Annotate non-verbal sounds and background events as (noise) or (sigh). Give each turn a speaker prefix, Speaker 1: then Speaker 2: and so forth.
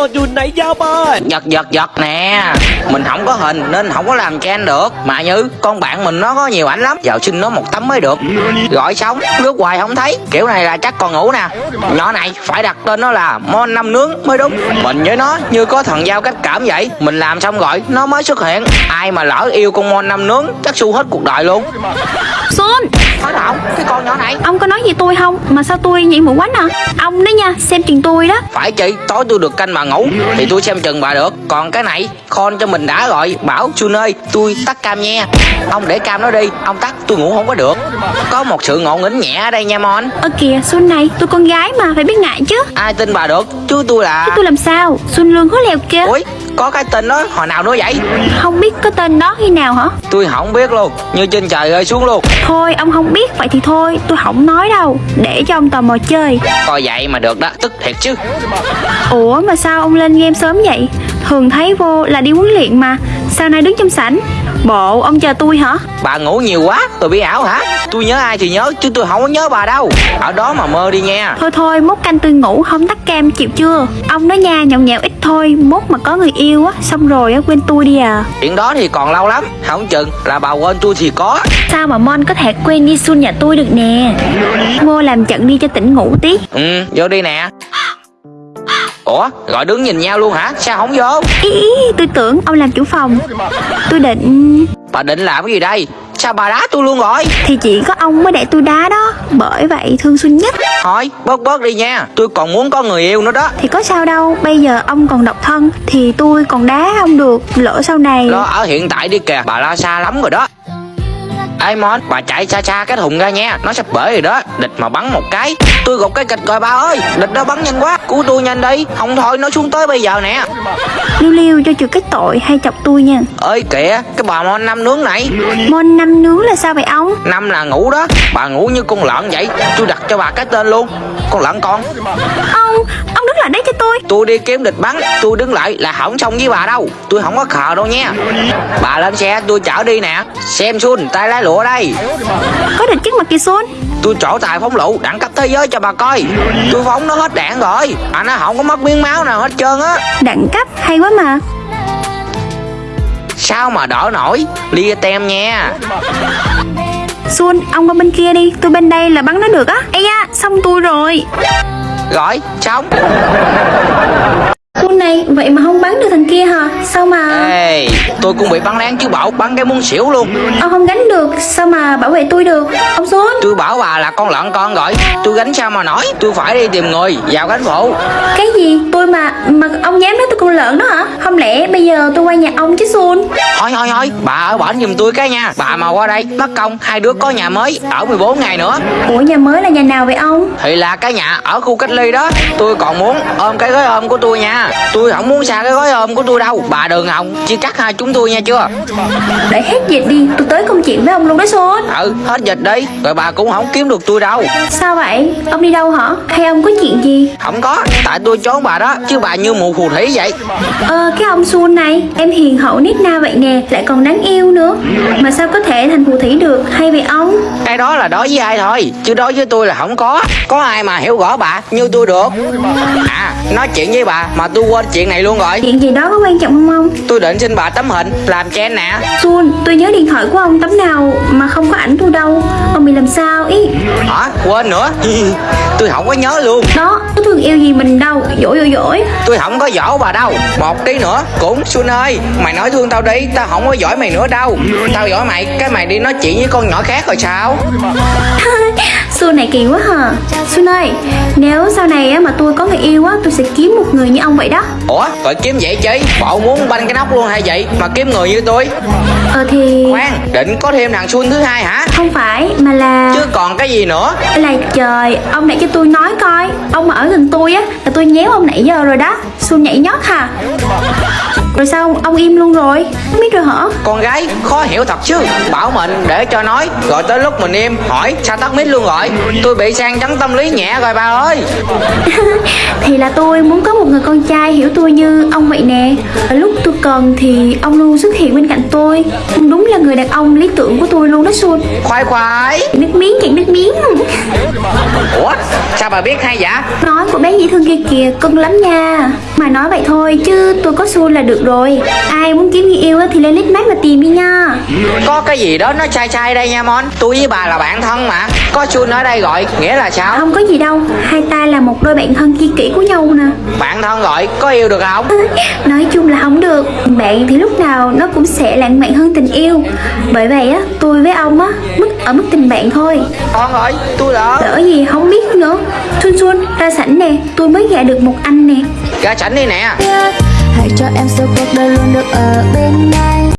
Speaker 1: con Jun nãy giao ơi
Speaker 2: Giật giật giật nè. Mình không có hình nên không có làm trang được. Mà Như, con bạn mình nó có nhiều ảnh lắm. Giờ xin nó một tấm mới được. Gọi sống. Lướt hoài không thấy. Kiểu này là chắc còn ngủ nè. Nhỏ này, phải đặt tên nó là Mon năm nướng mới đúng. Mình với nó như có thần giao cách cảm vậy. Mình làm xong gọi, nó mới xuất hiện. Ai mà lỡ yêu con Mon năm nướng, chắc su hết cuộc đời luôn.
Speaker 3: Xuân
Speaker 2: nói đâu cái con nhỏ này.
Speaker 3: Ông có nói gì tôi không? Mà sao tôi nhảy mũi quánh à Ông đó nha xem chừng tôi đó.
Speaker 2: Phải chị tối tôi được canh bà ngủ thì tôi xem chừng bà được. Còn cái này con cho mình đã gọi bảo Xuân ơi tôi tắt cam nha. Ông để cam nó đi ông tắt tôi ngủ không có được. Có một sự ngộ nghĩnh nhẹ ở đây nha mon.
Speaker 3: Ơ kìa Xuân này tôi con gái mà phải biết ngại chứ.
Speaker 2: Ai tin bà được? Chứ tôi là
Speaker 3: Chứ tôi làm sao? Xuân lương hối lèo kia
Speaker 2: ui có cái tên đó hồi nào nữa vậy?
Speaker 3: Không biết có tên đó khi nào hả?
Speaker 2: Tôi không biết luôn như trên trời rơi xuống luôn.
Speaker 3: Thôi ông không biết vậy thì thôi Tôi không nói đâu. Để cho ông tò mò chơi.
Speaker 2: Coi vậy mà được đó tức thiệt chứ.
Speaker 3: Ủa mà sao ông lên game sớm vậy? Thường thấy vô là đi huấn luyện mà. Sao nay đứng trong sảnh Bộ ông chờ tôi hả?
Speaker 2: Bà ngủ nhiều quá tôi bị ảo hả? Tôi nhớ ai thì nhớ chứ tôi không có nhớ bà đâu. Ở đó mà mơ đi nha
Speaker 3: Thôi thôi mốt canh tôi ngủ không tắt cam chịu chưa? Ông đó nha nhậu nhẹo ít thôi Mốt mà có người yêu á Xong rồi á quên tôi đi à.
Speaker 2: Chuyện đó thì còn lâu lắm không chừng là bà quên tôi thì có.
Speaker 3: Sao mà Mon có thể quên đi Sun nhà tôi được nè? Ngô làm trận đi cho tỉnh ngủ tí.
Speaker 2: Ừ, vô đi nè Ủa, gọi đứng nhìn nhau luôn hả? Sao không vô?
Speaker 3: Ý ý tôi tưởng ông làm chủ phòng. Tôi định
Speaker 2: Bà định làm cái gì đây? Sao bà đá tôi luôn rồi?
Speaker 3: Thì chỉ có ông mới để tôi đá đó. Bởi vậy thương Xuân nhất.
Speaker 2: Thôi, bớt bớt đi nha. Tôi còn muốn có người yêu nữa đó.
Speaker 3: Thì có sao đâu. Bây giờ ông còn độc thân Thì tôi còn đá ông được. Lỡ sau này
Speaker 2: Lo ở hiện tại đi kìa. Bà lo xa lắm rồi đó Ê Mon, bà chạy xa xa cái thùng ra nha. Nó sắp bể rồi đó. Địch mà bắn một cái. Tôi gục cái kịch rồi bà ơi. Địch nó bắn nhanh quá. Cứu tôi nhanh đi. Không thôi nó xuống tới bây giờ nè.
Speaker 3: Liêu liêu cho chịu cái tội hay chọc tôi nha.
Speaker 2: Ơi kìa Cái bà Mon năm nướng này.
Speaker 3: Mon năm nướng là sao vậy ông?
Speaker 2: Năm là ngủ đó. Bà ngủ như con lợn vậy. Tôi đặt cho bà cái tên luôn. Con lợn con.
Speaker 3: Ông, lại đấy cho tôi.
Speaker 2: Tôi đi kiếm địch bắn tôi đứng lại là không xong với bà đâu. Tôi không có khờ đâu nha. Bà lên xe tôi chở đi nè. Xem xuân tay lái lụa đây.
Speaker 3: Có địch trước mặt kìa Xuân
Speaker 2: tôi trổ tài phóng lựu đẳng cấp thế giới cho bà coi. Tôi phóng nó hết đạn rồi. À nó không có mất miếng máu nào hết trơn á.
Speaker 3: Đẳng cấp hay quá mà.
Speaker 2: Sao mà đỡ nổi? Lia tem nha.
Speaker 3: Xuân, ông qua bên kia đi. Tôi bên đây là bắn nó được á. Ây da, xong tôi rồi
Speaker 2: gói trống.
Speaker 3: Xuân này, vậy mà không bắn được thằng kia hả? Sao mà
Speaker 2: ê tôi cũng bị bắn lén chứ bảo bắn cái muốn xỉu luôn.
Speaker 3: Ông không gánh được. Sao mà bảo vệ tôi được? Ông Xuân
Speaker 2: tôi bảo bà là con lợn con rồi tôi gánh sao mà nổi? Tôi phải đi tìm người vào gánh phụ.
Speaker 3: Cái gì? Tôi mà Mà ông dám nói tôi con lợn đó hả? Không lẽ bây giờ tôi qua nhà ông chứ Xuân
Speaker 2: thôi thôi thôi. Bà ở bển giùm tôi cái nha. Bà mà qua đây mất công hai đứa có nhà mới ở 14 ngày nữa.
Speaker 3: Ủa nhà mới là nhà nào vậy ông?
Speaker 2: Thì là cái nhà ở khu cách ly đó. Tôi còn muốn ôm cái gói ôm của tôi nha tôi không muốn xa cái gói ôm của tôi đâu. Bà đường hồng chia cắt hai chúng tôi nha chưa?
Speaker 3: Để hết dịch đi Tôi tới công chuyện với ông luôn đó Xuân
Speaker 2: ừ hết dịch đi. Rồi bà cũng không kiếm được tôi đâu.
Speaker 3: Sao vậy? Ông đi đâu hả? Hay ông có chuyện gì?
Speaker 2: Không có. Tại tôi trốn bà đó chứ bà như mụ phù thủy vậy.
Speaker 3: Ờ cái ông Xuân này Em hiền hậu nít na vậy nè Lại còn đáng yêu nữa. Mà sao có thể thành phù thủy được? Hay vậy ông?
Speaker 2: Cái đó là đối với ai thôi chứ đối với tôi là không có. Có ai mà hiểu rõ bà như tôi được. À nói chuyện với bà mà tôi quên chuyện này luôn rồi.
Speaker 3: Chuyện gì đó có quan trọng không ông?
Speaker 2: Tôi định xin bà tấm hình làm chen nè.
Speaker 3: Xuân tôi nhớ điện thoại của ông tấm nào Mà không có ảnh tôi đâu. Ông bị làm sao ý?
Speaker 2: Hả? Quên nữa. (laughs) Tôi không có nhớ luôn.
Speaker 3: Đó có thương yêu gì mình đâu. Dỗi dỗi dỗi.
Speaker 2: Tôi không có giỏi bà đâu. Một tí nữa cũng xuân ơi mày nói thương tao đi. Tao không có giỏi mày nữa đâu. Tao giỏi mày cái mày đi nói chuyện với con nhỏ khác rồi sao? (laughs)
Speaker 3: Xuân này kỳ quá hả? Xuân ơi Nếu sau này á, mà tôi có người yêu á Tôi sẽ kiếm một người như ông vậy đó.
Speaker 2: Ủa? Rồi kiếm vậy chứ bộ muốn banh cái nóc luôn hay vậy? Mà kiếm người như tôi?
Speaker 3: Ờ thì
Speaker 2: khoan định có thêm thằng xuân thứ hai hả?
Speaker 3: Không phải mà là
Speaker 2: chứ còn cái gì nữa?
Speaker 3: Là trời Ông để cho tôi nói coi. Ông mà ở gần tôi á Là tôi nhéo ông nãy giờ rồi đó. Xuân nhảy nhót hả Rồi sao ông, im luôn rồi? Không biết rồi hả?
Speaker 2: Con gái khó hiểu thật chứ. Bảo mình để cho nói. Rồi tới lúc mình im hỏi sao tắt mic luôn rồi? Tôi bị sang chấn tâm lý nhẹ rồi bà ơi (laughs)
Speaker 3: Thì là tôi muốn có một người con trai hiểu tôi như ông vậy nè. Ở lúc tôi cần thì ông luôn xuất hiện bên cạnh tôi. Ông đúng là người đàn ông lý tưởng của tôi luôn đó Xuân
Speaker 2: khoái khoái
Speaker 3: Nước miếng cạn nước miếng.
Speaker 2: Ủa sao bà biết hay vậy?
Speaker 3: Nói của bé dễ thương kia kìa cưng lắm nha. Mà nói vậy thôi chứ tôi có xui là được rồi. Ai muốn kiếm người yêu á thì lên lít mát mà tìm đi nha
Speaker 2: Có cái gì đó nó chai chai đây nha Mon. Tôi với bà là bạn thân mà. Có chun ở đây gọi nghĩa là sao?
Speaker 3: Không có gì đâu. Hai ta là một đôi bạn thân tri kỷ của nhau nè.
Speaker 2: Bạn thân gọi có yêu được không?
Speaker 3: Nói chung là không được. Bạn thì lúc nào nó cũng sẽ lãng mạn hơn tình yêu. Bởi vậy á tôi với ông á Mức ở mức tình bạn thôi.
Speaker 2: Con ơi tôi lỡ
Speaker 3: Lỡ gì không biết nữa. Xuân Xuân ra sảnh nè. Tôi mới gạ được một anh nè.
Speaker 2: Ra sảnh đi nè.
Speaker 1: Hãy cho em sau cuộc đời luôn được ở bên anh